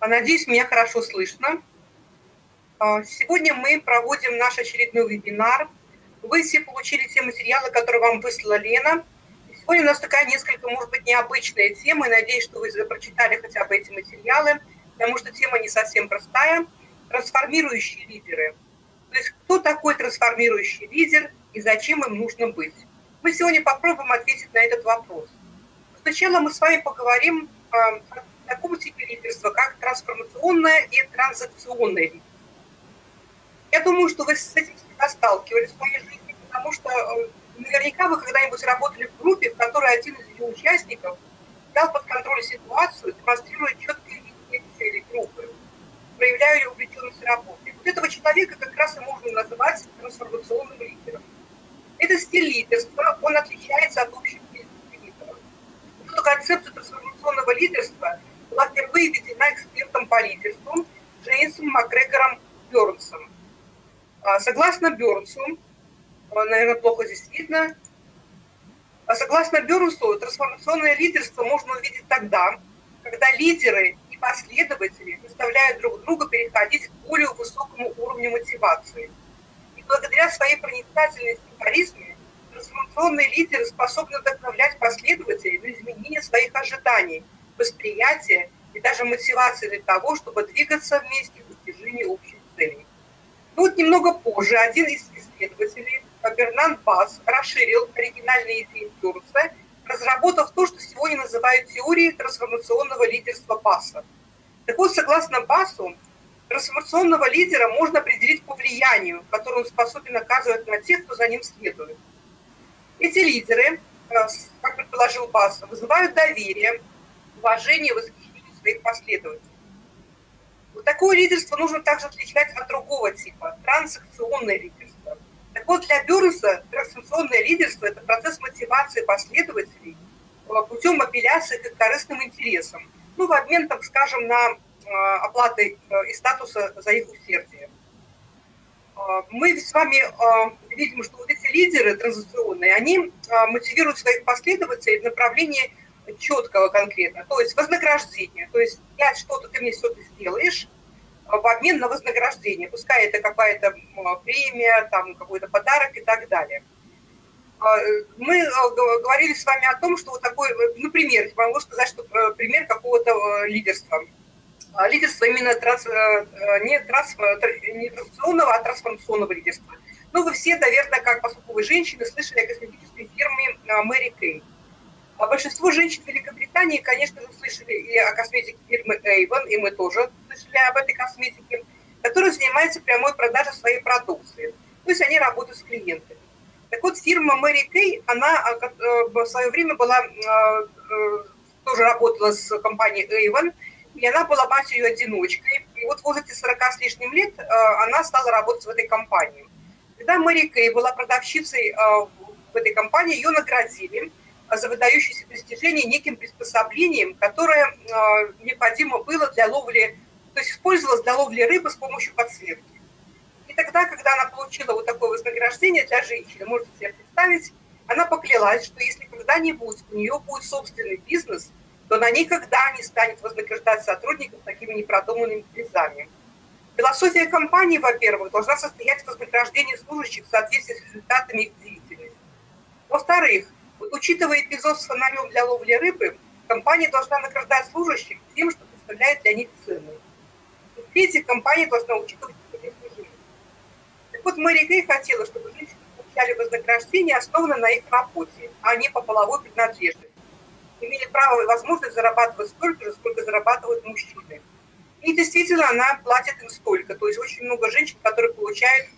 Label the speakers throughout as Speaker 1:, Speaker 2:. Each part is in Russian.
Speaker 1: Надеюсь, меня хорошо слышно. А, сегодня мы проводим наш очередной вебинар. Вы все получили те материалы, которые вам выслала Лена. Сегодня у нас такая несколько, может быть, необычная тема. И надеюсь, что вы прочитали хотя бы эти материалы, потому что тема не совсем простая. Трансформирующие лидеры. То есть кто такой трансформирующий лидер и зачем им нужно быть? Мы сегодня попробуем ответить на этот вопрос. Сначала мы с вами поговорим а, о таком типе лидерства, как трансформационное и транзакционное лидерство. Я думаю, что вы с этим всегда сталкивались в своей жизни, потому что э, наверняка вы когда-нибудь работали в группе, в которой один из ее участников взял под контроль ситуацию, демонстрируя четкие видения цели группы, проявляя увлеченность работой. Вот этого человека как раз и можно назвать трансформационным лидером. Это стиль лидерства, он отличается от общих лидеров. Эту концепцию трансформационного лидерства была впервые введена экспертом по лидерству Джеймсом Макгрегором Бёрнсом. А, согласно Бёрнсу, а, наверное, плохо здесь видно, а согласно Бёрнсу, трансформационное лидерство можно увидеть тогда, когда лидеры и последователи заставляют друг друга переходить к более высокому уровню мотивации – благодаря своей проницательности и харизме трансформационные лидеры способны вдохновлять последователей на изменение своих ожиданий, восприятия и даже мотивации для того, чтобы двигаться вместе в достижении общих целей. Ну вот немного позже один из исследователей, Бернан Бас, расширил оригинальные идеи Дурса, разработав то, что сегодня называют теорией трансформационного лидерства Баса. Так вот, согласно Басу, Трансформационного лидера можно определить по влиянию, которое он способен оказывать на тех, кто за ним следует. Эти лидеры, э, как предположил Бас, вызывают доверие, уважение восхищение своих последователей. Вот такое лидерство нужно также отличать от другого типа – трансакционное лидерство. Так вот, для Бюрнса трансакционное лидерство – это процесс мотивации последователей э, путем апелляции к корыстным интересам. Ну, в обмен, так скажем, на Э, оплаты э, и статуса за их усердие. Мы с вами видим, что вот эти лидеры транзакционные, они мотивируют своих последователей в направлении четкого конкретно, то есть вознаграждение. То есть я что-то, ты мне что-то сделаешь в обмен на вознаграждение. Пускай это какая-то премия, там какой-то подарок и так далее. Мы говорили с вами о том, что вот такой, например, могу сказать, что пример какого-то лидерства – а, лидерство именно транс, э, э, не, транс, э, не транзакционного, а трансформационного лидерства. Ну, вы все, наверное, как поскольку вы женщины, слышали о косметической фирме Мэри Кей. А большинство женщин Великобритании, конечно же, слышали и о косметике фирмы Avon, и мы тоже слышали об этой косметике, которая занимается прямой продажей своей продукции. То есть они работают с клиентами. Так вот, фирма Мэри Кей, она в свое время была, тоже работала с компанией Avon, и она была матерью-одиночкой. И вот в возрасте 40 с лишним лет э, она стала работать в этой компании. Когда Мэри Кей была продавщицей э, в этой компании, ее наградили за выдающиеся достижения неким приспособлением, которое э, необходимо было для ловли, то есть использовалось для ловли рыбы с помощью подсветки. И тогда, когда она получила вот такое вознаграждение для женщины, можете себе представить, она поклялась, что если когда-нибудь у нее будет собственный бизнес – то она никогда не станет вознаграждать сотрудников такими непродуманными призами. Философия компании, во-первых, должна состоять в вознаграждении служащих в соответствии с результатами их деятельности. Во-вторых, учитывая эпизод с фонарем для ловли рыбы, компания должна награждать служащих тем, что представляет для них ценность. В-третьих, компания должна учитывать. Так вот, Мэри Гей хотела, чтобы женщины получали вознаграждение, основанное на их работе, а не по половой принадлежности имели право и возможность зарабатывать столько же, сколько зарабатывают мужчины. И действительно, она платит им столько. То есть очень много женщин, которые получают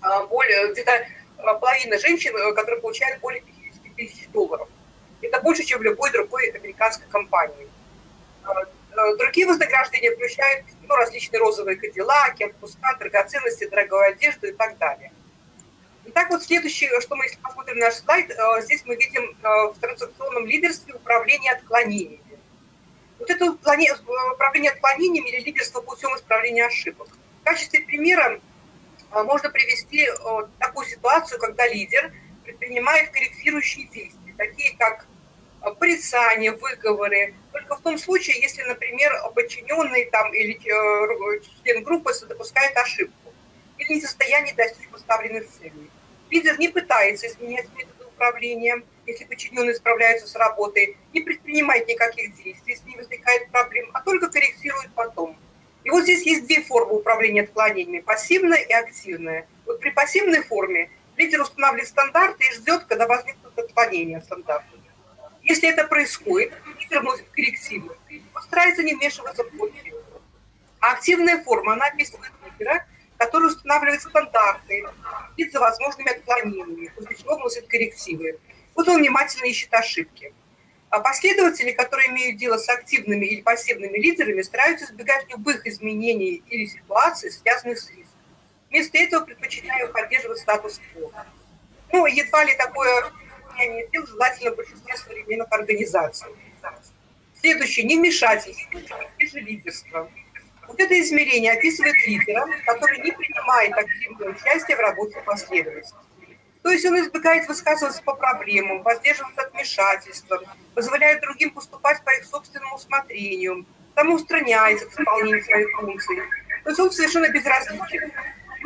Speaker 1: а, более, где-то а, половина женщин, э, которые получают более 50 тысяч долларов. Это больше, чем в любой другой американской компании. А, другие вознаграждения включают ну, различные розовые кадиллаки, отпуска, драгоценности, дорогую одежду и так далее. Итак, вот следующее, что мы, если посмотрим наш слайд, э, здесь мы видим в транзакционном лидерстве управление отклонениями. Вот это управление отклонениями или лидерство путем исправления ошибок. В качестве примера можно привести такую ситуацию, когда лидер предпринимает корректирующие действия, такие как порицания, выговоры. Только в том случае, если, например, подчиненный там или э, член группы допускает ошибку или не в состоянии достичь поставленных целей. Лидер не пытается изменять методы управления, если подчиненные справляются с работой, не предпринимает никаких действий, если не возникает проблем, а только корректирует потом. И вот здесь есть две формы управления отклонениями – пассивная и активная. Вот при пассивной форме лидер устанавливает стандарты и ждет, когда возникнут отклонения от стандартов. Если это происходит, лидер вносит коррективы, старается не вмешиваться в ход А активная форма, она описывает лидера, который устанавливает стандарты, следит за возможными отклонениями, после чего вносит коррективы. Вот он внимательно ищет ошибки. А последователи, которые имеют дело с активными или пассивными лидерами, стараются избегать любых изменений или ситуаций, связанных с риском. Вместо этого предпочитаю поддерживать статус-кво. Ну, едва ли такое состояние дел желательно большинстве современных организаций. Следующее. Невмешательство и же лидерство. Вот это измерение описывает лидера, который не принимает активное участие в работе последовательности. То есть он избегает высказываться по проблемам, воздерживается от вмешательства, позволяет другим поступать по их собственному усмотрению, самоустраняется к исполнению своих функций. То есть он совершенно безразличен.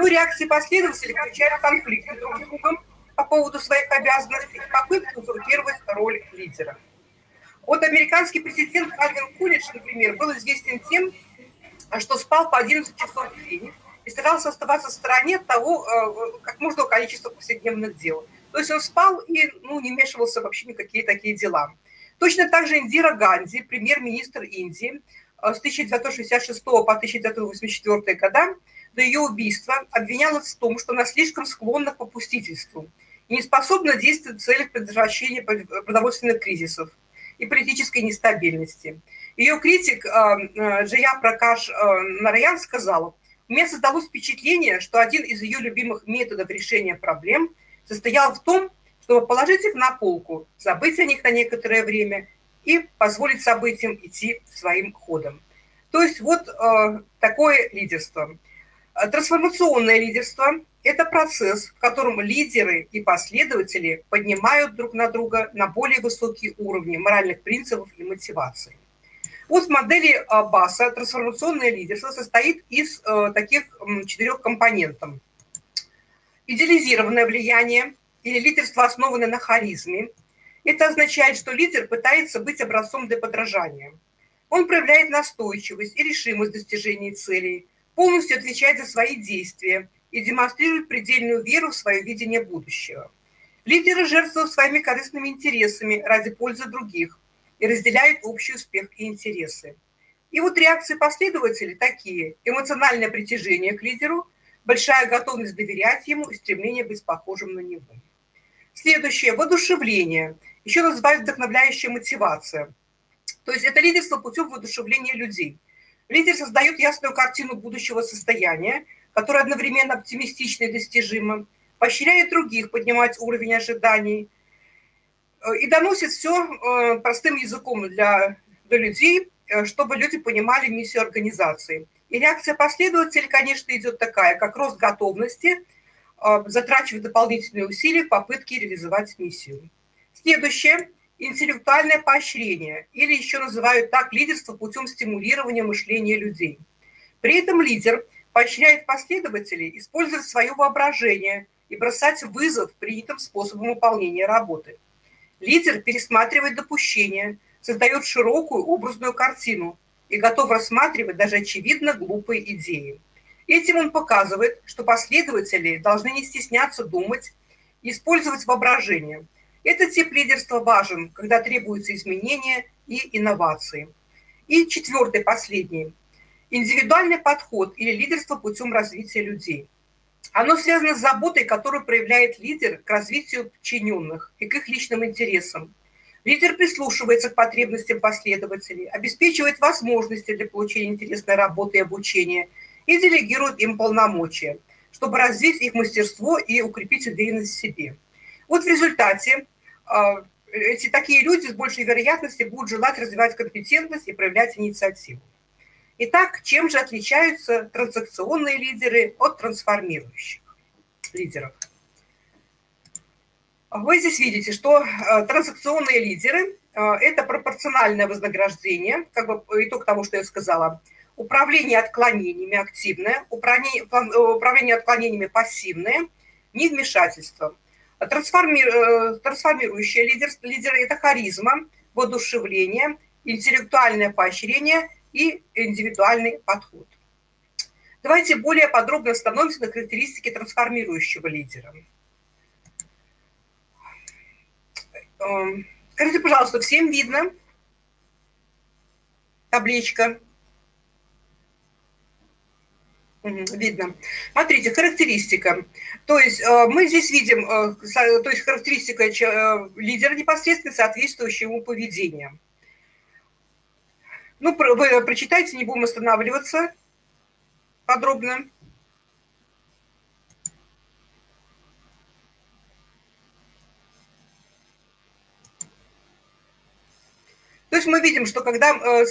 Speaker 1: Ну, реакции последователей включают конфликты друг с другом, по поводу своих обязанностей и попытки узурпировать роль лидера. Вот американский президент Кальвин Кулич, например, был известен тем, что спал по 11 часов в день и старался оставаться в стороне того, э, как можно количества повседневных дел. То есть он спал и ну, не вмешивался вообще ни какие такие дела. Точно так же Индира Ганди, премьер-министр Индии, э, с 1966 по 1984 года до ее убийства обвинялась в том, что она слишком склонна к попустительству – и не способна действовать в целях предотвращения продовольственных кризисов и политической нестабильности. Ее критик э, э, Джия Пракаш э, Нараян сказал, у меня создалось впечатление, что один из ее любимых методов решения проблем состоял в том, чтобы положить их на полку, забыть о них на некоторое время и позволить событиям идти своим ходом. То есть вот такое лидерство. Трансформационное лидерство это процесс, в котором лидеры и последователи поднимают друг на друга на более высокие уровни моральных принципов и мотивации. Вот в модели БАСа трансформационное лидерство состоит из э, таких четырех компонентов. Идеализированное влияние или лидерство, основанное на харизме. Это означает, что лидер пытается быть образцом для подражания. Он проявляет настойчивость и решимость в достижении целей, полностью отвечает за свои действия – и демонстрирует предельную веру в свое видение будущего. Лидеры жертвуют своими корыстными интересами ради пользы других и разделяют общий успех и интересы. И вот реакции последователей такие. Эмоциональное притяжение к лидеру, большая готовность доверять ему и стремление быть похожим на него. Следующее – воодушевление. Еще называют вдохновляющая мотивация. То есть это лидерство путем воодушевления людей. Лидер создает ясную картину будущего состояния – которое одновременно оптимистично и достижимо, поощряет других поднимать уровень ожиданий э, и доносит все э, простым языком для, для людей, э, чтобы люди понимали миссию организации. И реакция последователей, конечно, идет такая, как рост готовности, затрачивать дополнительные усилия в попытке реализовать миссию. Следующее – интеллектуальное поощрение, или еще называют так лидерство путем стимулирования мышления людей. При этом лидер – поощряет последователей использовать свое воображение и бросать вызов принятым способам выполнения работы. Лидер пересматривает допущения, создает широкую образную картину и готов рассматривать даже очевидно глупые идеи. Этим он показывает, что последователи должны не стесняться думать использовать воображение. Этот тип лидерства важен, когда требуются изменения и инновации. И четвертый, последний. Индивидуальный подход или лидерство путем развития людей. Оно связано с заботой, которую проявляет лидер к развитию подчиненных и к их личным интересам. Лидер прислушивается к потребностям последователей, обеспечивает возможности для получения интересной работы и обучения и делегирует им полномочия, чтобы развить их мастерство и укрепить уверенность в себе. Вот в результате эти такие люди с большей вероятностью будут желать развивать компетентность и проявлять инициативу. Итак, чем же отличаются транзакционные лидеры от трансформирующих лидеров? Вы здесь видите, что э, транзакционные лидеры это пропорциональное вознаграждение, как бы итог того, что я сказала. Управление отклонениями активное, управление, управление отклонениями пассивное, невмешательство. Трансформи, трансформирующее лидерство, лидер – это харизма, воодушевление, интеллектуальное поощрение и индивидуальный подход. Давайте более подробно остановимся на характеристике трансформирующего лидера. Эм, скажите, пожалуйста, всем видно табличка? Видно. Смотрите, характеристика. То есть э, мы здесь видим, э, то есть характеристика э, лидера непосредственно соответствующая ему поведению. Ну, вы прочитайте, не будем останавливаться подробно. То есть мы видим, что когда э,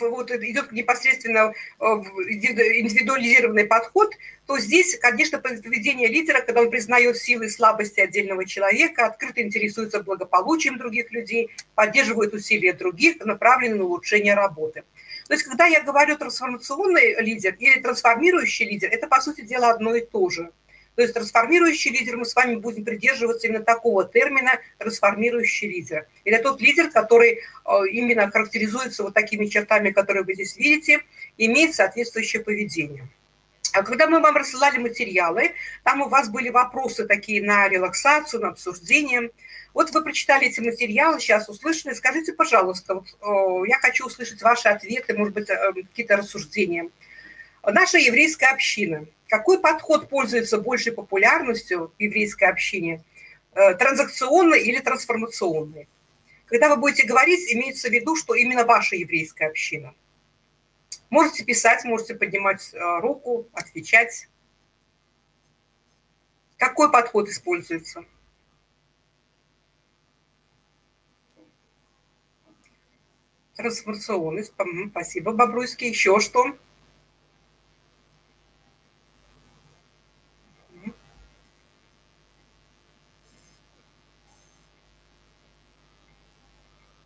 Speaker 1: вот, идет непосредственно э, индивидуализированный подход, то здесь, конечно, поведение лидера, когда он признает силы и слабости отдельного человека, открыто интересуется благополучием других людей, поддерживает усилия других, направленные на улучшение работы. То есть, когда я говорю трансформационный лидер или трансформирующий лидер, это, по сути дела, одно и то же. То есть трансформирующий лидер, мы с вами будем придерживаться именно такого термина трансформирующий лидер. Это тот лидер, который э, именно характеризуется вот такими чертами, которые вы здесь видите, имеет соответствующее поведение. А когда мы вам рассылали материалы, там у вас были вопросы такие на релаксацию, на обсуждение. Вот вы прочитали эти материалы, сейчас услышали. Скажите, пожалуйста, вот, о, я хочу услышать ваши ответы, может быть, э, какие-то рассуждения. Наша еврейская община – какой подход пользуется большей популярностью в еврейской общине? Э, транзакционный или трансформационный? Когда вы будете говорить, имеется в виду, что именно ваша еврейская община. Можете писать, можете поднимать э, руку, отвечать. Какой подход используется? Трансформационный. Спасибо, Бобруйский. Еще что?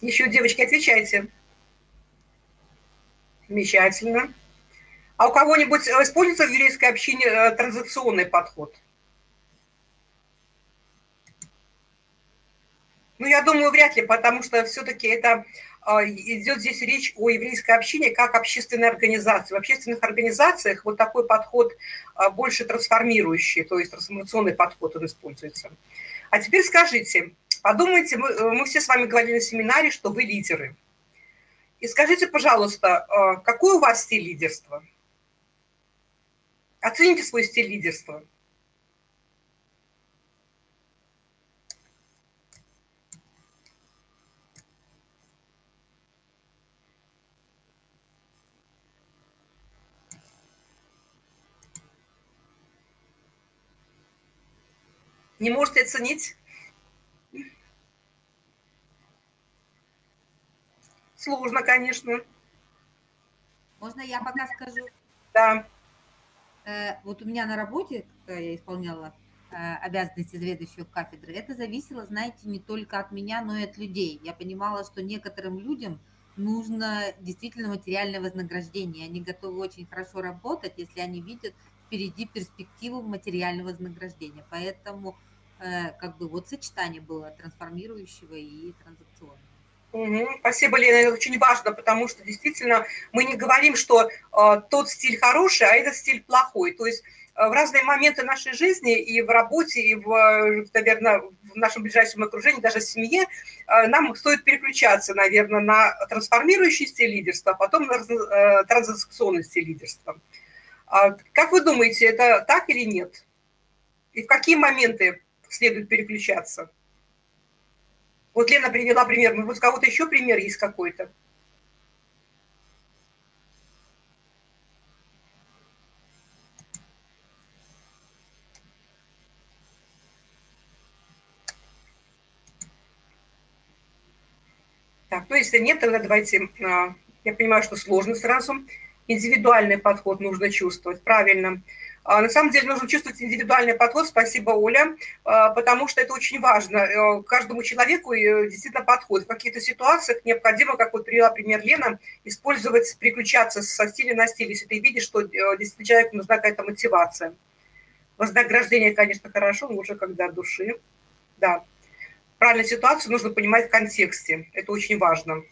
Speaker 1: Еще, девочки, отвечайте. Замечательно. А у кого-нибудь используется в еврейской общине э, транзакционный подход? Ну, я думаю, вряд ли, потому что все-таки это э, идет здесь речь о еврейской общине как общественной организации. В общественных организациях вот такой подход э, больше трансформирующий, то есть трансформационный подход он используется. А теперь скажите, Подумайте, мы, э, мы все с вами говорили на семинаре, что вы лидеры. И скажите, пожалуйста, э, какой у вас стиль лидерства? Оцените свой стиль лидерства. Не можете оценить? Сложно, конечно.
Speaker 2: Можно я пока скажу?
Speaker 1: Да.
Speaker 2: Э, вот у меня на работе, когда я исполняла э, обязанности заведующего кафедры, это зависело, знаете, не только от меня, но и от людей. Я понимала, что некоторым людям нужно действительно материальное вознаграждение. Они готовы очень хорошо работать, если они видят впереди перспективу материального вознаграждения. Поэтому э, как бы вот сочетание было трансформирующего и транзакционного.
Speaker 1: Угу. Спасибо, Лена, это очень важно, потому что действительно мы не говорим, что э, тот стиль хороший, а этот стиль плохой. То есть э, в разные моменты нашей жизни и в работе, и, в, наверное, в нашем ближайшем окружении, даже в семье, э, нам стоит переключаться, наверное, на трансформирующий стиль лидерства, а потом на э, транзакционный стиль лидерства. А как вы думаете, это так или нет? И в какие моменты следует переключаться? Вот Лена привела пример. Может, у кого-то еще пример есть какой-то? Так, ну если нет, тогда давайте, а, я понимаю, что сложно сразу. Индивидуальный подход нужно чувствовать, правильно. А, на самом деле нужно чувствовать индивидуальный подход, спасибо, Оля, а, потому что это очень важно. Э, каждому человеку э, действительно подходит. В каких-то ситуациях необходимо, как вот привела пример Лена, использовать, переключаться со стиля на стиль, если ты видишь, что э, действительно человеку нужна какая-то мотивация. Вознаграждение, конечно, хорошо, но уже когда души. Да. Правильную ситуацию нужно понимать в контексте. Это очень важно.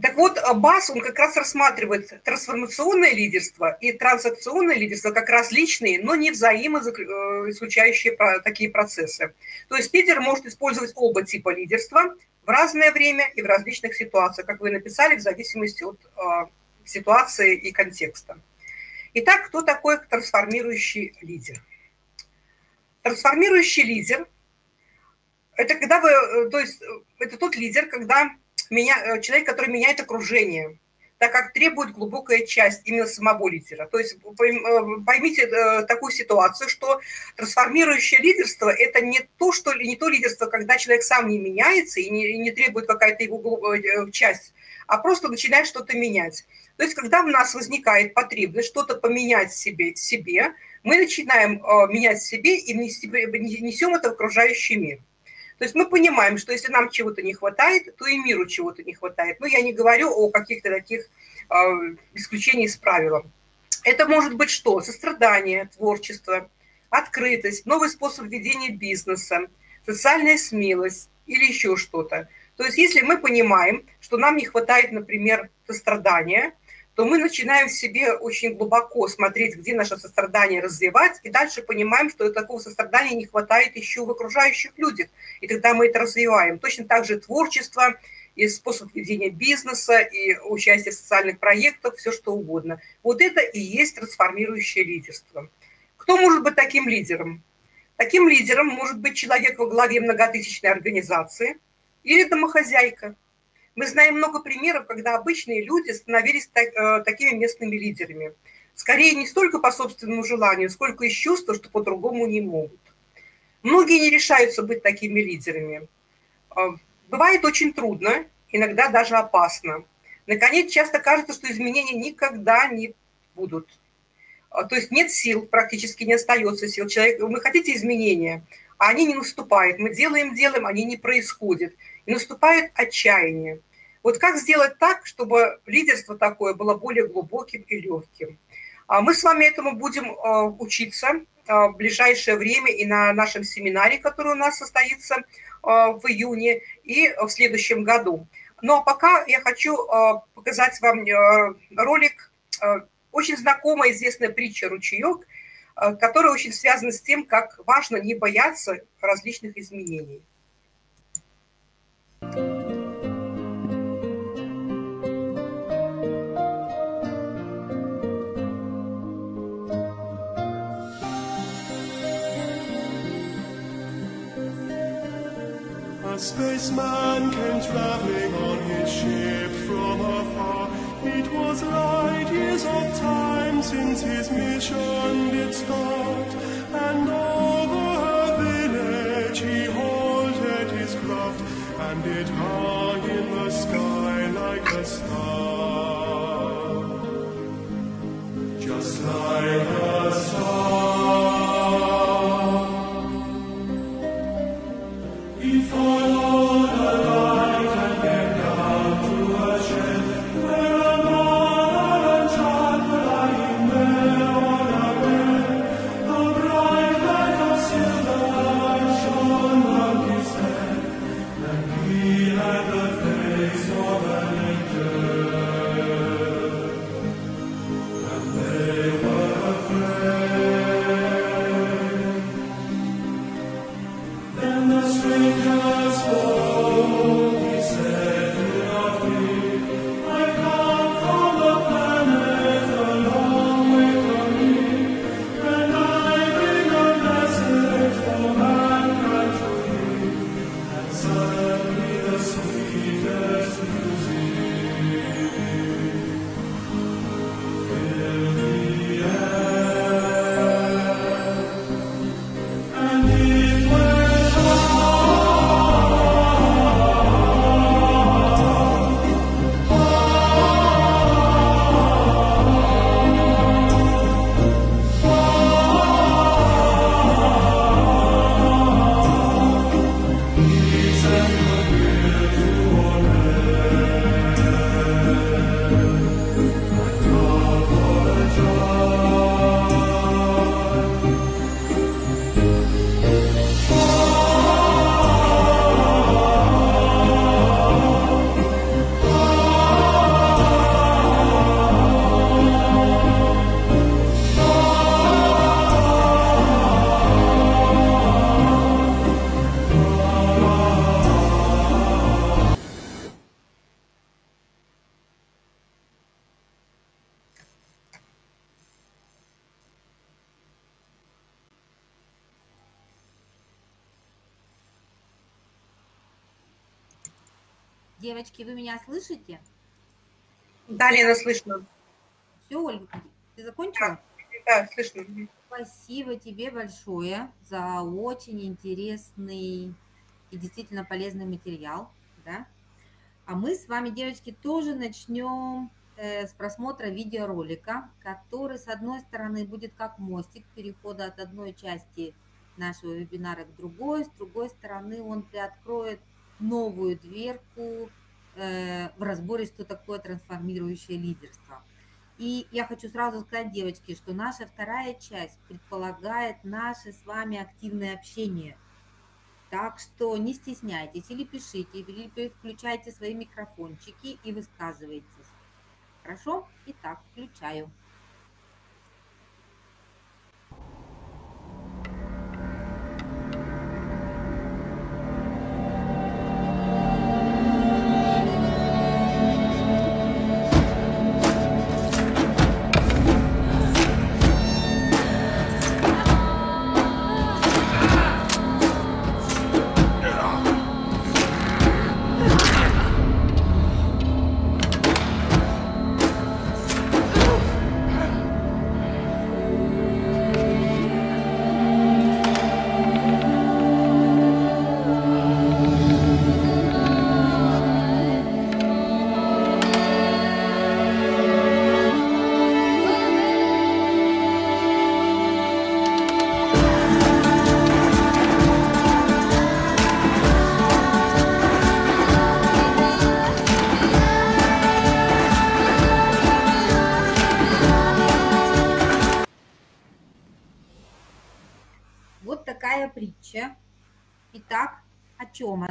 Speaker 1: Так вот, БАС, он как раз рассматривает трансформационное лидерство и трансакционное лидерство как различные, но не взаимоисключающие э, такие процессы. То есть лидер может использовать оба типа лидерства в разное время и в различных ситуациях, как вы написали, в зависимости от э, ситуации и контекста. Итак, кто такой трансформирующий лидер? Трансформирующий лидер – это когда вы, э, то есть это тот лидер, когда меня, э, человек, который меняет окружение, так как требует глубокая часть именно самого лидера. То есть э, поймите э, такую ситуацию, что трансформирующее лидерство – это не то, что, не то лидерство, когда человек сам не меняется и не, и не требует какая-то его часть, а просто начинает что-то менять. То есть когда у нас возникает потребность что-то поменять себе, себе мы начинаем менять себе и несем это в окружающий мир. То есть мы понимаем, что если нам чего-то не хватает, то и миру чего-то не хватает. Но я не говорю о каких-то таких э, исключениях из правил. Это может быть что? Сострадание, творчество, открытость, новый способ ведения бизнеса, социальная смелость или еще что-то. То есть если мы понимаем, что нам не хватает, например, сострадания – то мы начинаем в себе очень глубоко смотреть, где наше сострадание развивать, и дальше понимаем, что такого сострадания не хватает еще в окружающих людях, и тогда мы это развиваем. Точно так же творчество, и способ ведения бизнеса, и участие в социальных проектах, все что угодно. Вот это и есть трансформирующее лидерство. Кто может быть таким лидером? Таким лидером может быть человек во главе многотысячной организации или домохозяйка – мы знаем много примеров, когда обычные люди становились так, э, такими местными лидерами. Скорее не столько по собственному желанию, сколько из чувства, что по-другому не могут. Многие не решаются быть такими лидерами. Э, бывает очень трудно, иногда даже опасно. Наконец, часто кажется, что изменения никогда не будут. Э, то есть нет сил, практически не остается сил. Человек, вы хотите изменения, а они не наступают. Мы делаем, делаем, они не происходят. И наступает отчаяние. Вот как сделать так, чтобы лидерство такое было более глубоким и легким? А мы с вами этому будем э, учиться э, в ближайшее время и на нашем семинаре, который у нас состоится э, в июне, и в следующем году. Но ну, а пока я хочу показать вам ролик, очень знакомая, известная притча «Ручеек», которая очень связана с тем, как важно не бояться различных изменений.
Speaker 3: A spaceman came traveling on his ship from afar. It was light years of time since his mission did start, and over a village he halted his craft, and it hung in the sky like a star,
Speaker 1: Да, Лена, слышно.
Speaker 2: Все, Ольга, ты закончила?
Speaker 1: Да, слышно.
Speaker 2: Спасибо тебе большое за очень интересный и действительно полезный материал. Да? А мы с вами, девочки, тоже начнем э, с просмотра видеоролика, который, с одной стороны, будет как мостик перехода от одной части нашего вебинара к другой, с другой стороны, он приоткроет новую дверку в разборе, что такое трансформирующее лидерство. И я хочу сразу сказать, девочки, что наша вторая часть предполагает наше с вами активное общение. Так что не стесняйтесь, или пишите, или включайте свои микрофончики и высказывайтесь. Хорошо? Итак, включаю.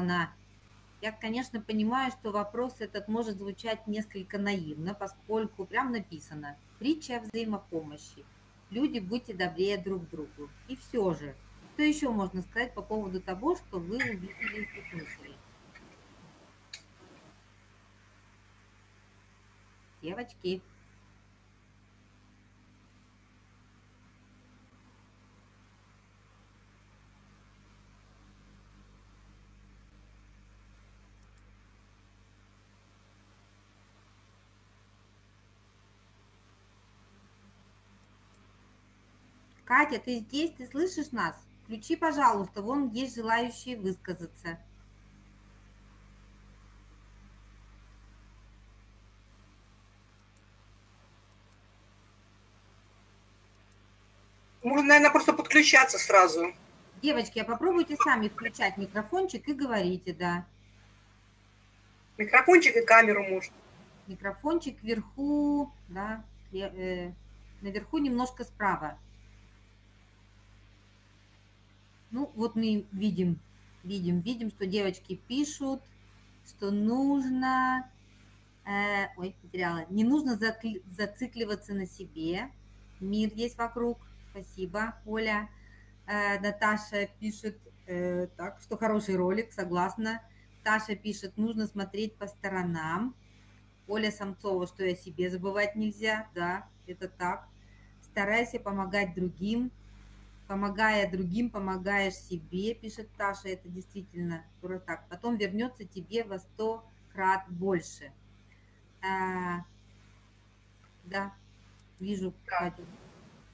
Speaker 2: Она? Я, конечно, понимаю, что вопрос этот может звучать несколько наивно, поскольку прям написано «Притча о взаимопомощи». Люди, будьте добрее друг другу. И все же, что еще можно сказать по поводу того, что вы увидели и услышали? Девочки. Катя, ты здесь, ты слышишь нас? Включи, пожалуйста, вон есть желающие высказаться.
Speaker 1: Можно, наверное, просто подключаться сразу.
Speaker 2: Девочки, а попробуйте сами включать микрофончик и говорите, да.
Speaker 1: Микрофончик и камеру можно.
Speaker 2: Микрофончик вверху, да, э, наверху немножко справа. Ну, вот мы видим, видим, видим, что девочки пишут, что нужно, э, ой, потеряла, не нужно зацикливаться на себе. Мир есть вокруг. Спасибо, Оля. Э, Наташа пишет, э, так, что хороший ролик, согласна. Таша пишет, нужно смотреть по сторонам. Оля Самцова, что я себе забывать нельзя, да, это так. Старайся помогать другим, помогая другим, помогаешь себе, пишет Таша, это действительно так. Потом вернется тебе во сто крат больше. А, да, вижу, Катя,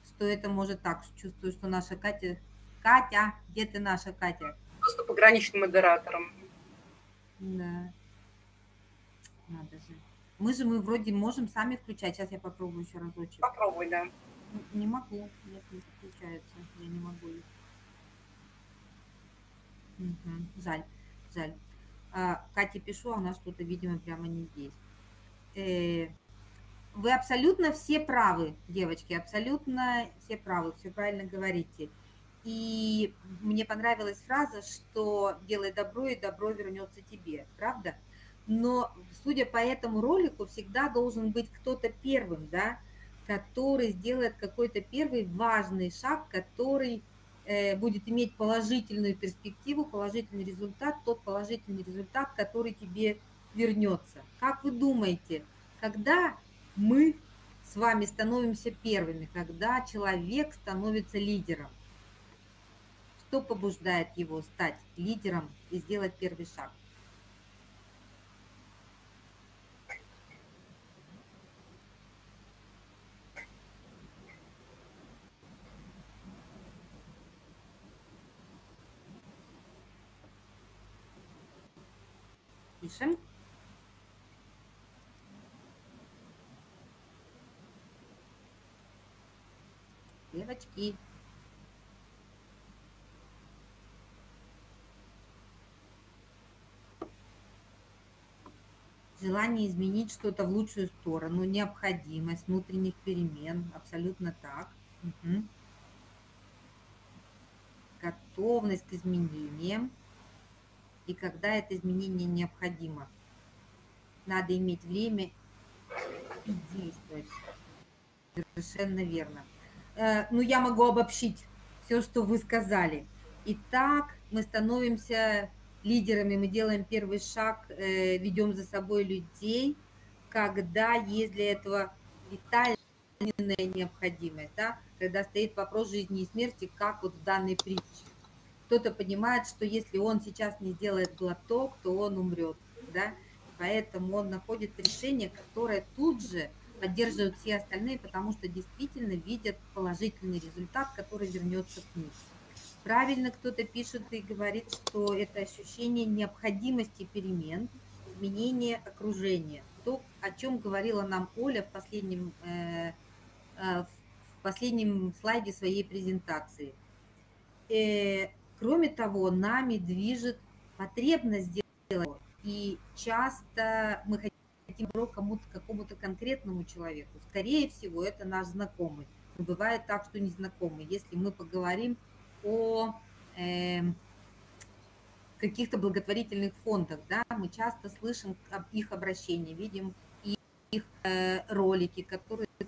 Speaker 2: что это может так. Чувствую, что наша Катя... Катя, где ты наша Катя?
Speaker 1: Просто пограничным модератором.
Speaker 2: Да. Надо же. Мы же мы вроде можем сами включать. Сейчас я попробую еще разочек.
Speaker 1: Попробуй, да.
Speaker 2: Не могу, нет, не включается, я не могу их. Угу, жаль, жаль. А, Кате пишу, а она что-то, видимо, прямо не здесь. Э, вы абсолютно все правы, девочки, абсолютно все правы, все правильно говорите. И мне понравилась фраза, что делай добро, и добро вернется тебе, правда? Но, судя по этому ролику, всегда должен быть кто-то первым, да, который сделает какой-то первый важный шаг, который э, будет иметь положительную перспективу, положительный результат, тот положительный результат, который тебе вернется. Как вы думаете, когда мы с вами становимся первыми, когда человек становится лидером? Что побуждает его стать лидером и сделать первый шаг? Пишем. Девочки. Желание изменить что-то в лучшую сторону, необходимость внутренних перемен, абсолютно так. Угу. Готовность к изменениям и когда это изменение необходимо. Надо иметь время и действовать. Совершенно верно. Э, ну, я могу обобщить все, что вы сказали. Итак, мы становимся лидерами, мы делаем первый шаг, э, ведем за собой людей, когда есть для этого витальная необходимость, да? когда стоит вопрос жизни и смерти, как вот в данной притче. Кто-то понимает, что если он сейчас не сделает глоток, то он умрет, да? Поэтому он находит решение, которое тут же поддерживают все остальные, потому что действительно видят положительный результат, который вернется к ним. Правильно кто-то пишет и говорит, что это ощущение необходимости перемен, изменения окружения. То, о чем говорила нам Оля в последнем, э, э, в последнем слайде своей презентации. Э, кроме того, нами движет потребность сделать. И часто мы хотим кому-то, какому-то конкретному человеку. Скорее всего, это наш знакомый. Но бывает так, что незнакомый. Если мы поговорим о э, каких-то благотворительных фондах, да, мы часто слышим об их обращении, видим их э, ролики, которые за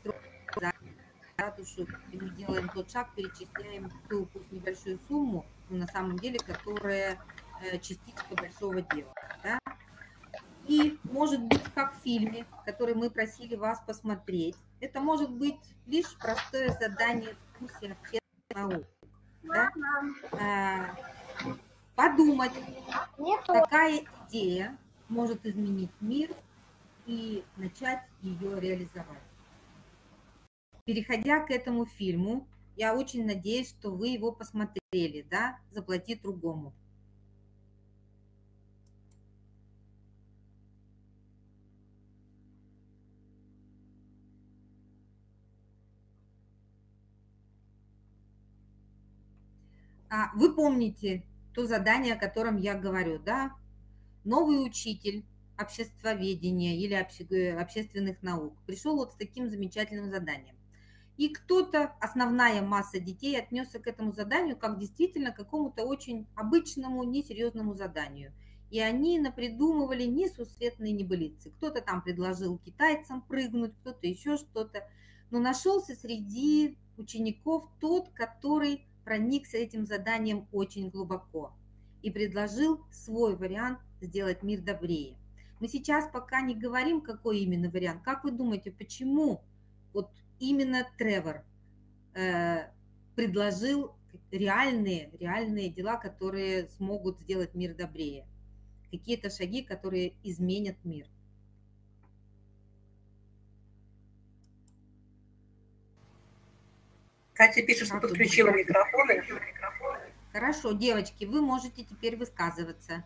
Speaker 2: и мы делаем тот шаг, перечисляем ту пусть небольшую сумму, на самом деле, которая э, частичка большого дела. Да? И может быть, как в фильме, который мы просили вас посмотреть, это может быть лишь простое задание в курсе общественных наук. Да? А, подумать, какая идея может изменить мир и начать ее реализовать. Переходя к этому фильму, я очень надеюсь, что вы его посмотрели, да, «Заплати другому». А, вы помните то задание, о котором я говорю, да? Новый учитель обществоведения или э, общественных наук пришел вот с таким замечательным заданием. И кто-то, основная масса детей, отнесся к этому заданию как действительно какому-то очень обычному, несерьезному заданию. И они напридумывали несусветные небылицы. Кто-то там предложил китайцам прыгнуть, кто-то еще что-то. Но нашелся среди учеников тот, который проникся этим заданием очень глубоко и предложил свой вариант сделать мир добрее. Мы сейчас пока не говорим, какой именно вариант. Как вы думаете, почему вот именно Тревор э, предложил реальные, реальные дела, которые смогут сделать мир добрее? Какие-то шаги, которые изменят мир.
Speaker 1: Катя пишет, что подключила микрофоны.
Speaker 2: Хорошо, девочки, вы можете теперь высказываться.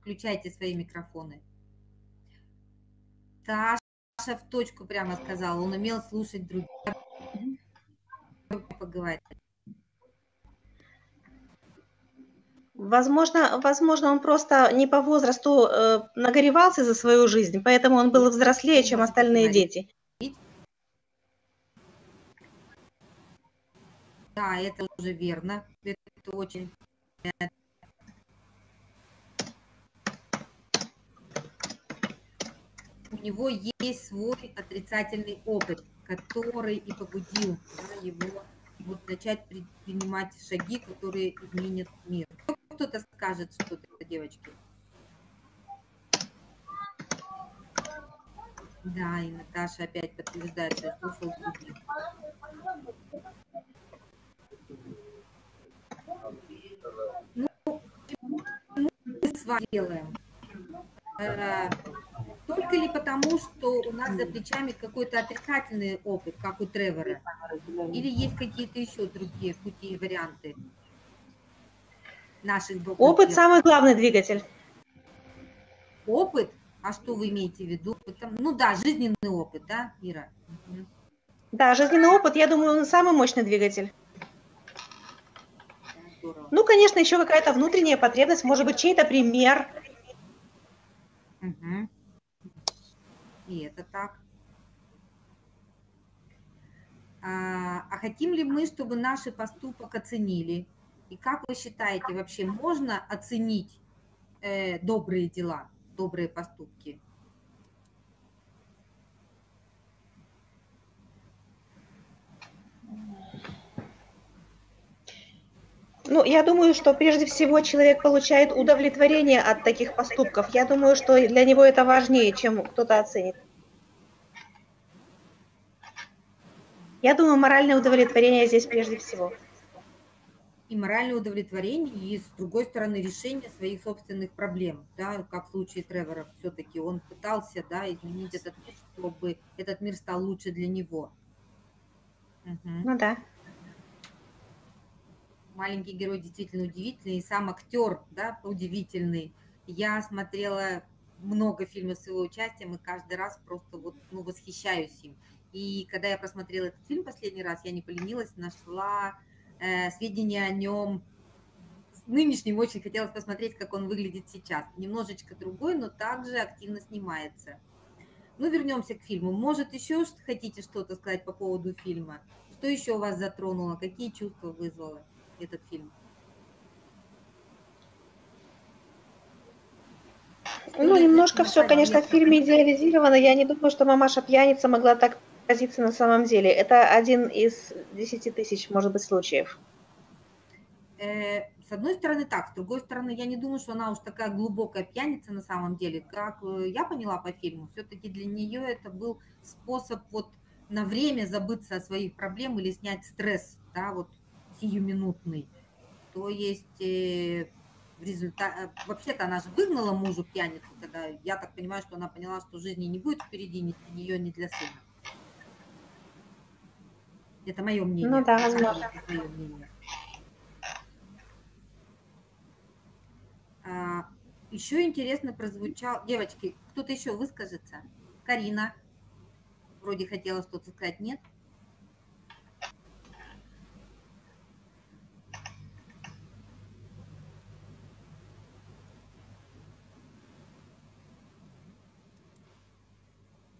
Speaker 2: Включайте свои микрофоны. Таша в точку прямо сказала, он умел слушать других. Поговорить.
Speaker 4: Возможно, возможно, он просто не по возрасту э, нагоревался за свою жизнь, поэтому он был взрослее, чем остальные дети.
Speaker 2: Да, это уже верно. Это очень... У него есть свой отрицательный опыт, который и побудил да, его вот начать принимать шаги, которые изменят мир. Кто-то скажет что-то, девочки? Да, и Наташа опять подтверждает, что слушал других. с вами делаем? Э, только ли потому, что у нас за плечами какой-то отрицательный опыт, как у Тревора? Или есть какие-то еще другие пути и варианты наших
Speaker 4: Опыт – самый главный двигатель.
Speaker 2: Опыт? А что вы имеете в виду? Ну да, жизненный опыт, да, Ира?
Speaker 4: Да, жизненный опыт, я думаю, он самый мощный двигатель. Ну, конечно, еще какая-то внутренняя потребность, может быть, чей-то пример.
Speaker 2: И это так. А, а хотим ли мы, чтобы наши поступок оценили? И как вы считаете, вообще можно оценить э, добрые дела, добрые поступки?
Speaker 4: Ну, я думаю, что прежде всего человек получает удовлетворение от таких поступков. Я думаю, что для него это важнее, чем кто-то оценит. Я думаю, моральное удовлетворение здесь прежде всего.
Speaker 2: И моральное удовлетворение, и с другой стороны решение своих собственных проблем, да, как в случае Тревора, все-таки он пытался, да, изменить этот мир, чтобы этот мир стал лучше для него. Мгм.
Speaker 4: Ну да.
Speaker 2: маленький герой действительно удивительный, и сам актер, да, удивительный. Я смотрела много фильмов с его участием, и каждый раз просто вот, ну, восхищаюсь им. И когда я просмотрела этот фильм последний раз, я не поленилась, нашла э, сведения о нем с нынешним, очень хотелось посмотреть, как он выглядит сейчас. Немножечко другой, но также активно снимается. Ну, вернемся к фильму. Может, еще хотите что-то сказать по поводу фильма? Что еще вас затронуло? Какие чувства вызвало этот фильм?
Speaker 4: Ну, немножко все, конечно, в фильме идеализировано. Я не думаю, что мамаша пьяница могла так отразиться на самом деле. Это один из десяти тысяч, может быть, случаев.
Speaker 2: Э, С одной стороны так, с другой стороны, я не думаю, что она уж такая глубокая пьяница на самом деле. Как э, я поняла по фильму, все-таки для нее это был способ вот на время забыться о своих проблемах или снять стресс, да, вот сиюминутный. То есть э, в результате, вообще-то она же выгнала мужу пьяницу, когда я так понимаю, что она поняла, что жизни не будет впереди ни для нее, ни для сына. Это мое мнение.
Speaker 4: Ну да, возможно.
Speaker 2: это твое мнение? А, еще интересно прозвучал... Девочки, кто-то еще выскажется? Карина. Вроде хотела что-то сказать, нет?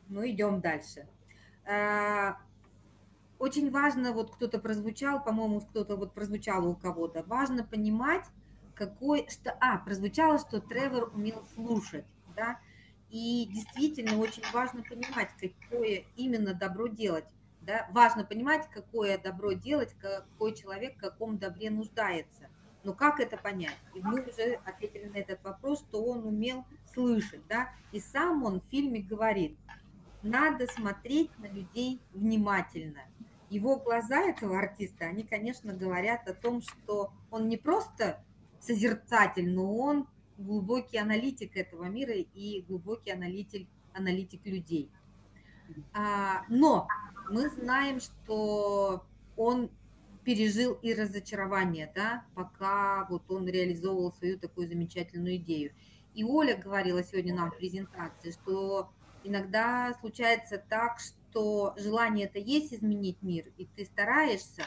Speaker 2: Ну, идем дальше. Очень важно, вот кто-то прозвучал, по-моему, кто-то вот прозвучало у кого-то, важно понимать, какой, что, а, прозвучало, что Тревор умел слушать, да, и действительно очень важно понимать, какое именно добро делать, да, важно понимать, какое добро делать, какой человек в каком добре нуждается. Но как это понять? И мы уже ответили на этот вопрос, что он умел слышать, да, и сам он в фильме говорит, надо смотреть на людей внимательно. Его глаза этого артиста, они, конечно, говорят о том, что он не просто созерцатель, но он глубокий аналитик этого мира и глубокий аналитик, аналитик людей. А, но мы знаем, что он пережил и разочарование, да, пока вот он реализовывал свою такую замечательную идею. И Оля говорила сегодня нам в презентации, что иногда случается так, что желание это есть изменить мир, и ты стараешься,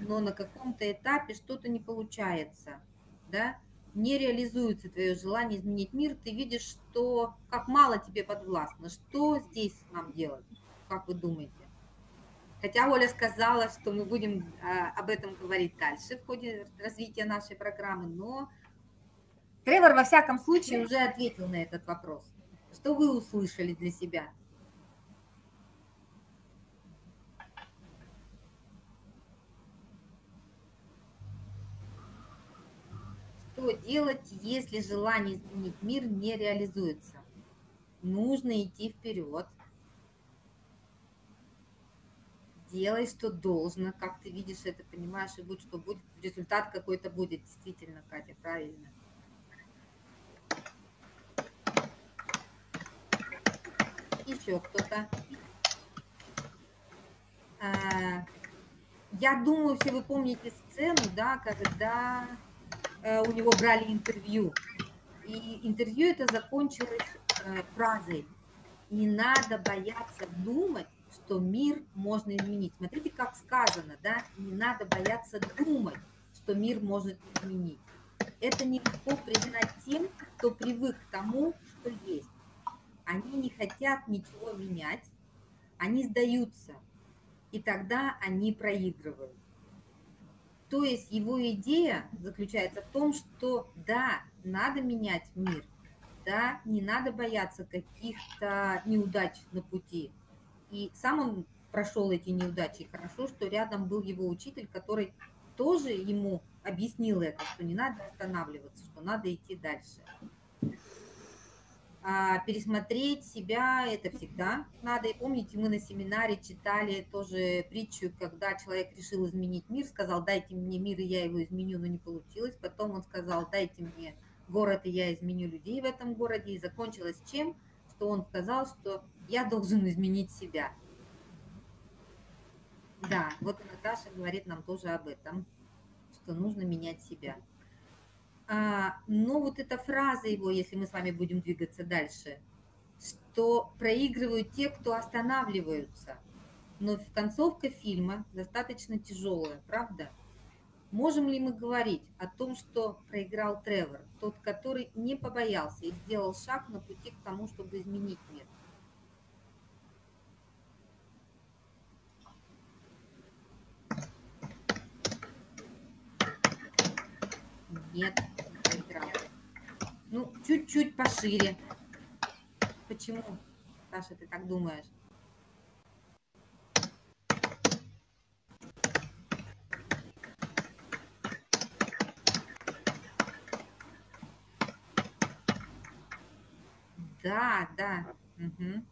Speaker 2: но на каком-то этапе что-то не получается, да, не реализуется твое желание изменить мир, ты видишь, что как мало тебе подвластно, что здесь нам делать, как вы думаете? Хотя Оля сказала, что мы будем а, об этом говорить дальше в ходе развития нашей программы, но Тревор во всяком случае уже ответил на этот вопрос. Что вы услышали для себя? Что делать, если желание изменить мир не реализуется? Нужно идти вперед. Делай, что должно, как ты видишь это, понимаешь, и будь что будет, результат какой-то будет. Действительно, Катя, правильно. Еще кто-то. А, Я думаю, все вы помните сцену, да, когда у него брали интервью. И интервью это закончилось э, фразой «Не надо бояться думать, что мир можно изменить». Смотрите, как сказано, да? Не надо бояться думать, что мир может изменить. Это нелегко признать тем, кто привык к тому, что есть. Они не хотят ничего менять, они сдаются, и тогда они проигрывают. То есть его идея заключается в том, что да, надо менять мир, да, не надо бояться каких-то неудач на пути. И сам он прошел эти неудачи. хорошо, что рядом был его учитель, который тоже ему объяснил это, что не надо останавливаться, что надо идти дальше. А пересмотреть себя это всегда надо. И помните, мы на семинаре читали тоже притчу, когда человек решил изменить мир, сказал, дайте мне мир, и я его изменю, но не получилось. Потом он сказал, дайте мне город, и я изменю людей в этом городе. И закончилось чем? Что он сказал, что я должен изменить себя. Да, вот Наташа говорит нам тоже об этом, что нужно менять себя. А, но вот эта фраза его, если мы с вами будем двигаться дальше, что проигрывают те, кто останавливаются. Но концовка фильма достаточно тяжелая, правда? Можем ли мы говорить о том, что проиграл Тревор, тот, который не побоялся и сделал шаг на пути к тому, чтобы изменить мир? Нет. Ну, чуть-чуть пошире. Почему, Саша, ты так думаешь? Да, да. Угу.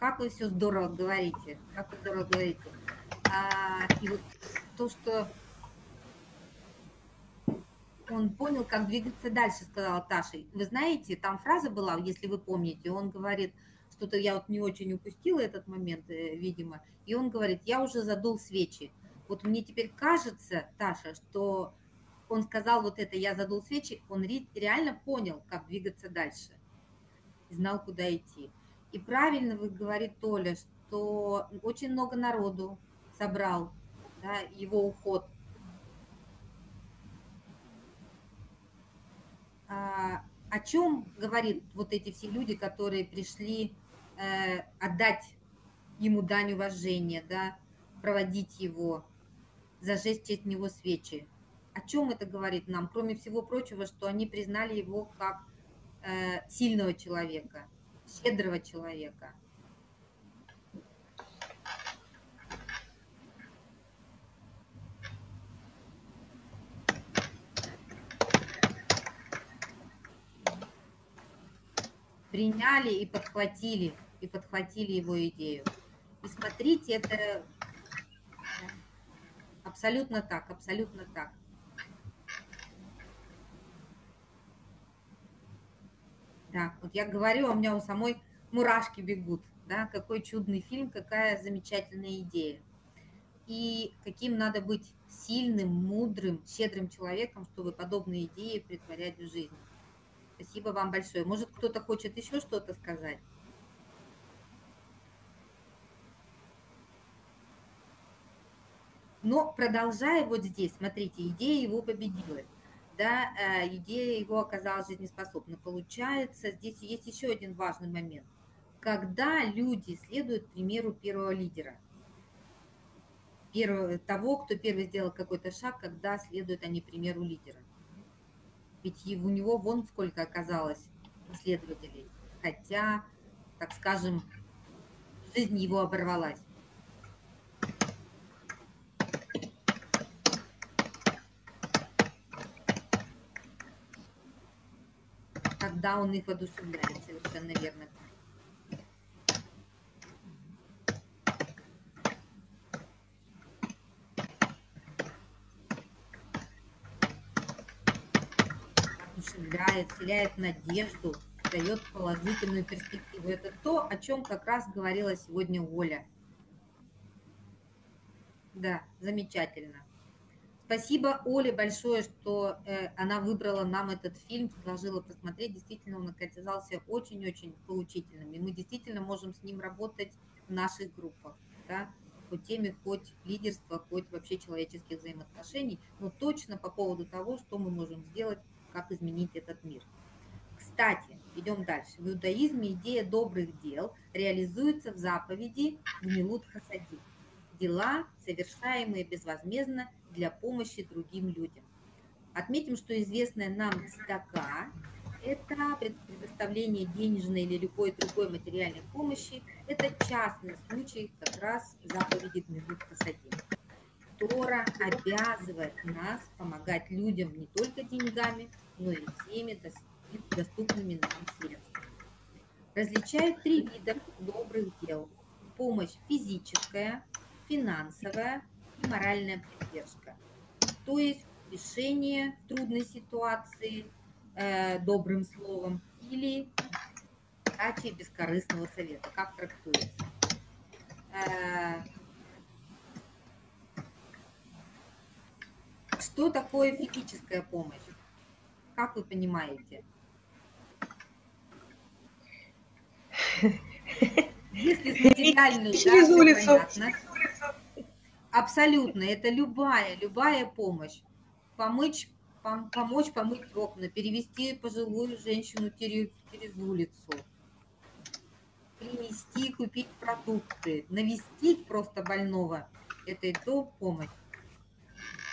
Speaker 2: Как вы все здорово говорите, как вы здорово говорите. А, и вот то, что он понял, как двигаться дальше, сказала Таша. Вы знаете, там фраза была, если вы помните, он говорит, что-то я вот не очень упустила этот момент, э, видимо, и он говорит, я уже задул свечи. Вот мне теперь кажется, Таша, что он сказал вот это, я задул свечи, он реально понял, как двигаться дальше, знал, куда идти. И правильно вы говорите, Толя, что очень много народу собрал да, его уход. А, о чем говорит вот эти все люди, которые пришли э, отдать ему дань уважения, да, проводить его, зажечь от него свечи? О чем это говорит нам, кроме всего прочего, что они признали его как э, сильного человека – щедрого человека. Приняли и подхватили, и подхватили его идею. И смотрите, это абсолютно так, абсолютно так. Да, вот я говорю, а у меня у самой мурашки бегут, да, какой чудный фильм, какая замечательная идея. И каким надо быть сильным, мудрым, щедрым человеком, чтобы подобные идеи притворять в жизнь. Спасибо вам большое. Может, кто-то хочет еще что-то сказать? Но продолжая вот здесь, смотрите, идея его победила да, э, идея его оказалась жизнеспособна. Получается, здесь есть еще один важный момент. Когда люди следуют примеру первого лидера, первого, того, кто первый сделал какой-то шаг, когда следуют они примеру лидера. Ведь у него вон сколько оказалось последователей. Хотя, так скажем, жизнь его оборвалась. Когда он их воодушевляет, совершенно верно. Воодушевляет, вселяет надежду, дает положительную перспективу. Это то, о чем как раз говорила сегодня Оля. Да, замечательно. Спасибо Оле большое, что э, она выбрала нам этот фильм, предложила посмотреть. Действительно, он оказался очень-очень поучительным. И мы действительно можем с ним работать в наших группах. Да? по теме хоть лидерства, хоть вообще человеческих взаимоотношений, но точно по поводу того, что мы можем сделать, как изменить этот мир. Кстати, идем дальше. В иудаизме идея добрых дел реализуется в заповеди Гмилут Хасади. Дела, совершаемые безвозмездно для помощи другим людям. Отметим, что известная нам цдака это предоставление денежной или любой другой материальной помощи. Это частный случай как раз заповеди Гмилут Хасадим. Тора обязывает нас помогать людям не только деньгами, но и всеми доступными нам средствами. Различают три вида добрых дел. Помощь физическая, финансовая и моральная поддержка. То есть решение трудной ситуации – э, добрым словом или дачей бескорыстного совета. Как трактуется? Э, что такое физическая помощь? Как вы понимаете? Если с материальной, да, все понятно. Абсолютно, это любая, любая помощь. Помочь помочь помыть окна, перевести пожилую женщину через, через улицу, принести, купить продукты, навестить просто больного. Это и то помощь.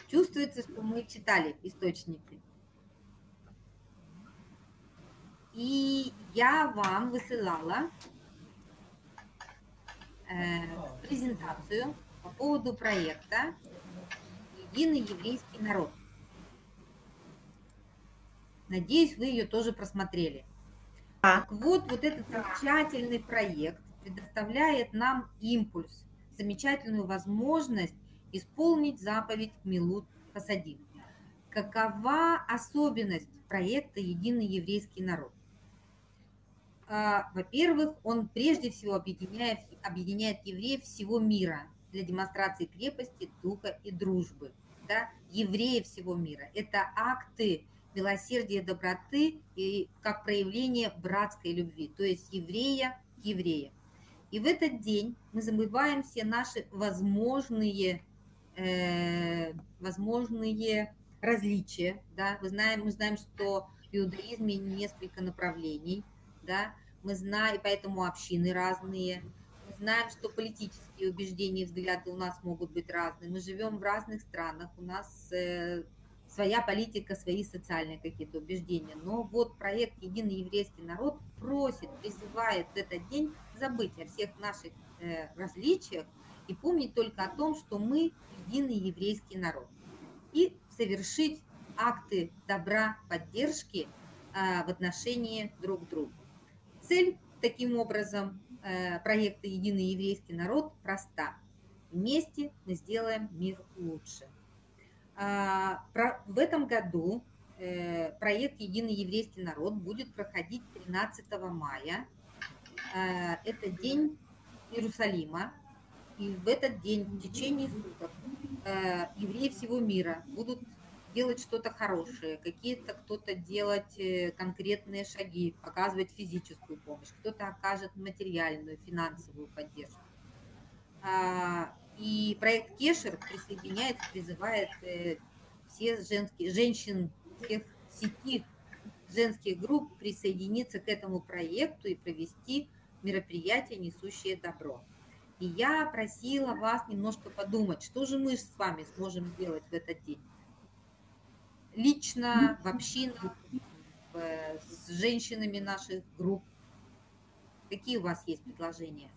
Speaker 2: Чувствуется, что мы читали источники. И я вам высылала э, презентацию по поводу проекта «Единый еврейский народ». Надеюсь, вы ее тоже просмотрели. А. Так вот, вот этот замечательный проект предоставляет нам импульс, замечательную возможность исполнить заповедь Милут Хасадим. Какова особенность проекта «Единый еврейский народ»? А, во-первых, он прежде всего объединяет, объединяет евреев всего мира для демонстрации крепости, духа и дружбы. Да? Евреи всего мира. Это акты милосердия, доброты и как проявление братской любви, то есть еврея к евреям. И в этот день мы забываем все наши возможные, э, возможные различия. Да? Мы, знаем, мы знаем, что в иудаизме несколько направлений, да? мы знаем, поэтому общины разные, знаем, что политические убеждения и взгляды у нас могут быть разные. Мы живем в разных странах, у нас э, своя политика, свои социальные какие-то убеждения. Но вот проект «Единый еврейский народ» просит, призывает в этот день забыть о всех наших э, различиях и помнить только о том, что мы единый еврейский народ. И совершить акты добра, поддержки э, в отношении друг к другу. Цель таким образом проекта «Единый еврейский народ» проста. Вместе мы сделаем мир лучше. А, в этом году э, проект «Единый еврейский народ» будет проходить 13 мая. А, это день Иерусалима. И в этот день, в течение суток, э, евреи всего мира будут делать что-то хорошее, какие-то кто-то делать э, конкретные шаги, оказывать физическую помощь, кто-то окажет материальную, финансовую поддержку. А, и проект Кешер присоединяется, призывает э, все женские, женщин всех сети женских групп присоединиться к этому проекту и провести мероприятие, несущее добро. И я просила вас немножко подумать, что же мы с вами сможем сделать в этот день. Лично, в общинах, с женщинами наших групп. Какие у вас есть предложения?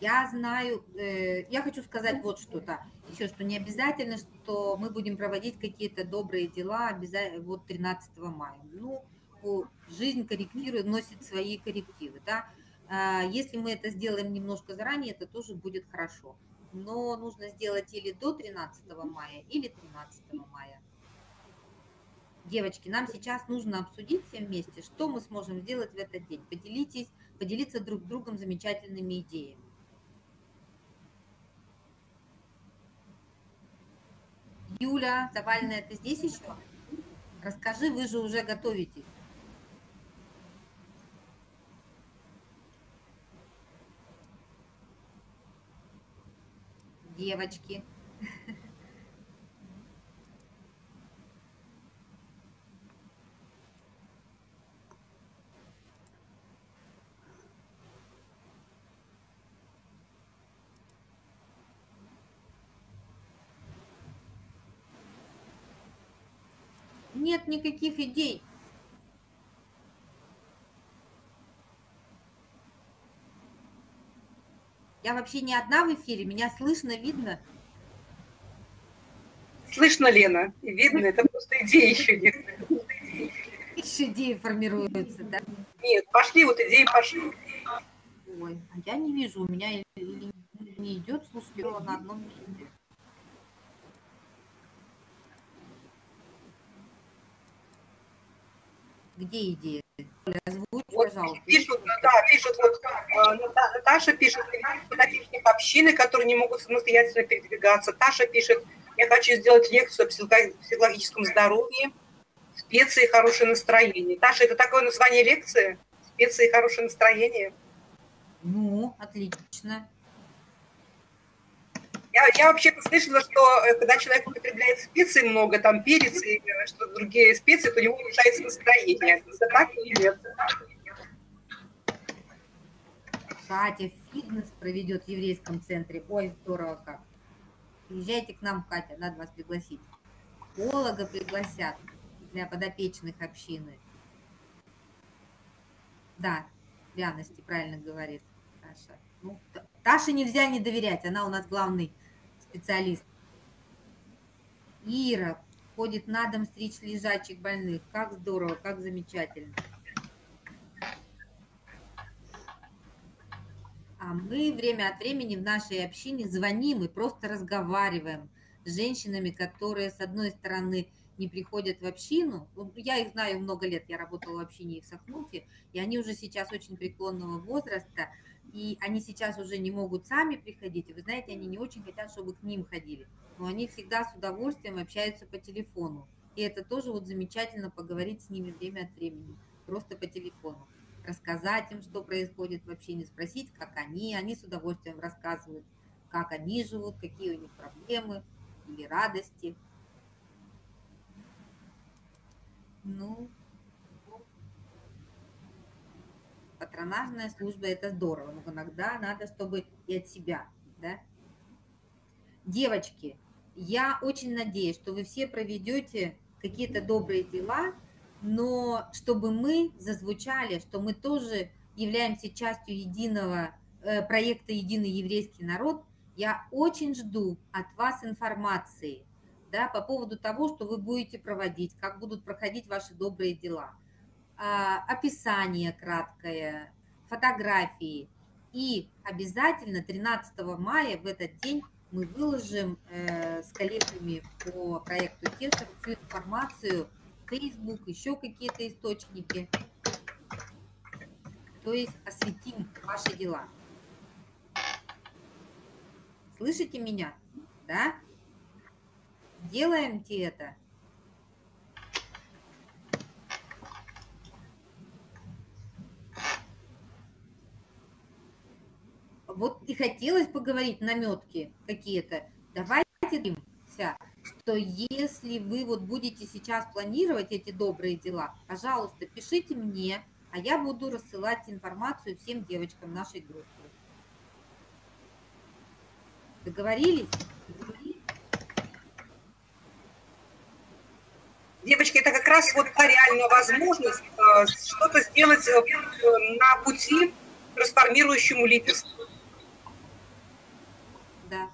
Speaker 2: Я знаю, э, я хочу сказать вот что-то, еще что не обязательно, что мы будем проводить какие-то добрые дела обязательно вот 13 мая. Ну, жизнь корректирует, носит свои коррективы, да. А, если мы это сделаем немножко заранее, это тоже будет хорошо. но нужно сделать или до 13 мая, или 13 мая. Девочки, нам сейчас нужно обсудить все вместе, что мы сможем сделать в этот день. Поделитесь, поделиться друг с другом замечательными идеями. Юля Завальная, ты здесь еще? Расскажи, вы же уже готовитесь. Девочки. Нет никаких идей. Я вообще не одна в эфире, меня слышно, видно.
Speaker 1: Слышно, Лена, и видно, это просто идеи еще нет.
Speaker 2: Еще идеи формируются, да?
Speaker 1: Нет, пошли, вот идеи пошли.
Speaker 2: Ой, а я не вижу, у меня или не идет, слушайте, на одном месте. Где идея? Озвучь, пожалуйста.
Speaker 1: пишут, да, пишут, вот э, Ната- Наташа пишет, таких общины, которые не могут самостоятельно передвигаться. Таша пишет, я хочу сделать лекцию о психо- психологическом здоровье, специи и хорошее настроение. Таша, это такое название лекции? Специи и хорошее настроение?
Speaker 2: Ну, отлично.
Speaker 1: Я, я вообще-то слышала, что э, когда человек употребляет специи много, там перец и э, что другие специи, то у него улучшается настроение. Это так или нет?
Speaker 2: Катя фитнес проведет в еврейском центре. Ой, здорово как. Приезжайте к нам, Катя, надо вас пригласить. Психолога пригласят для подопечных общины. Да, пряности, правильно говорит Таша. Ну, Та- Таше нельзя не доверять, она у нас главный специалист. Ира ходит на дом стричь лежачих больных. Как здорово, как замечательно. А мы время от времени в нашей общине звоним и просто разговариваем с женщинами, которые, с одной стороны, не приходят в общину. Ну, Я их знаю много лет, я работала в общине и в Сахнуте, и они уже сейчас очень преклонного возраста, и они сейчас уже не могут сами приходить. Вы знаете, они не очень хотят, чтобы к ним ходили, но они всегда с удовольствием общаются по телефону. И это тоже вот замечательно поговорить с ними время от времени, просто по телефону рассказать им, что происходит в общине, спросить, как они, они с удовольствием рассказывают, как они живут, какие у них проблемы или радости. Ну, патронажная служба – это здорово, но иногда надо, чтобы и от себя, да. Девочки, я очень надеюсь, что вы все проведете какие-то добрые дела, но чтобы мы зазвучали, что мы тоже являемся частью единого э, проекта «Единый еврейский народ», я очень жду от вас информации да, по поводу того, что вы будете проводить, как будут проходить ваши добрые дела. А, описание краткое, фотографии. И обязательно 13 мая в этот день мы выложим э, с коллегами по проекту Тесер всю информацию Facebook, еще какие-то источники. То есть осветим ваши дела. Слышите меня? Да? Делаемте это. Вот и хотелось поговорить наметки какие-то. Давайте договоримся, что если вы вот будете сейчас планировать эти добрые дела, пожалуйста, пишите мне, а я буду рассылать информацию всем девочкам нашей группы. Договорились?
Speaker 1: Девочки, это как раз вот та реальная возможность э, что-то сделать э, на пути к трансформирующему лидерству.
Speaker 2: Да.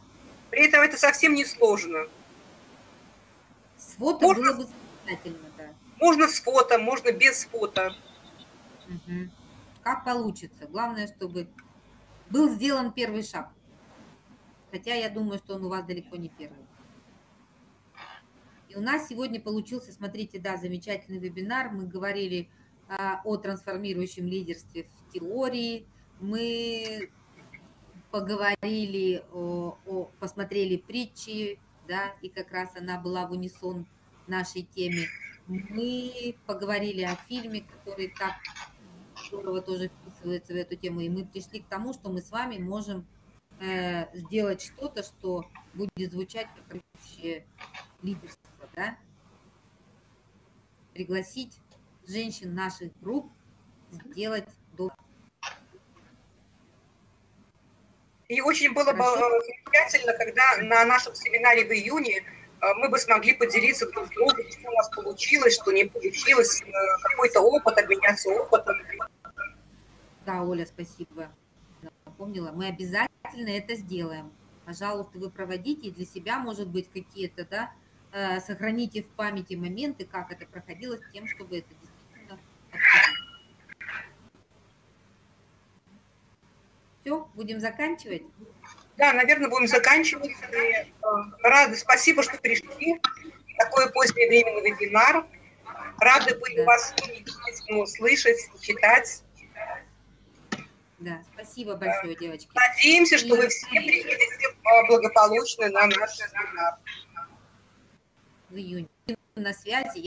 Speaker 1: При этом это совсем не сложно.
Speaker 2: С фото
Speaker 1: Можно-
Speaker 2: было бы замечательно, да.
Speaker 1: Можно с фото, можно без фото.
Speaker 2: Мгм. Как получится. Главное, чтобы был сделан первый шаг. хотя я думаю, что он у вас далеко не первый. И у нас сегодня получился, смотрите, да, замечательный вебинар. Мы говорили а, о трансформирующем лидерстве в теории. Мы поговорили, о, о, посмотрели притчи, да, и как раз она была в унисон нашей теме. Мы поговорили о фильме, который так здорово тоже вписывается в эту тему, и мы пришли к тому, что мы с вами можем э, сделать что-то, что будет звучать как общее лидерство, да? Пригласить женщин наших групп сделать добро.
Speaker 1: И очень было бы э, замечательно, когда на нашем семинаре в июне э, мы бы смогли поделиться друг с другом, что у нас получилось, что не получилось, э, какой-то опыт, обменяться опытом.
Speaker 2: Да, Оля, спасибо. Напомнила. Мы обязательно это сделаем. Пожалуйста, вы проводите для себя, может быть, какие-то, да, сохраните в памяти моменты, как это проходило, с тем, чтобы это действительно обсудить. Все, будем заканчивать?
Speaker 1: Да, наверное, будем заканчивать. Э, рады, спасибо, что пришли. Такое позднее время на вебинар. Рады были да. вас видеть, слышать, читать.
Speaker 2: Да, спасибо большое, девочки.
Speaker 1: Надеемся, что И... вы все приедете благополучно на наш вебинар.
Speaker 2: В июне. На связи.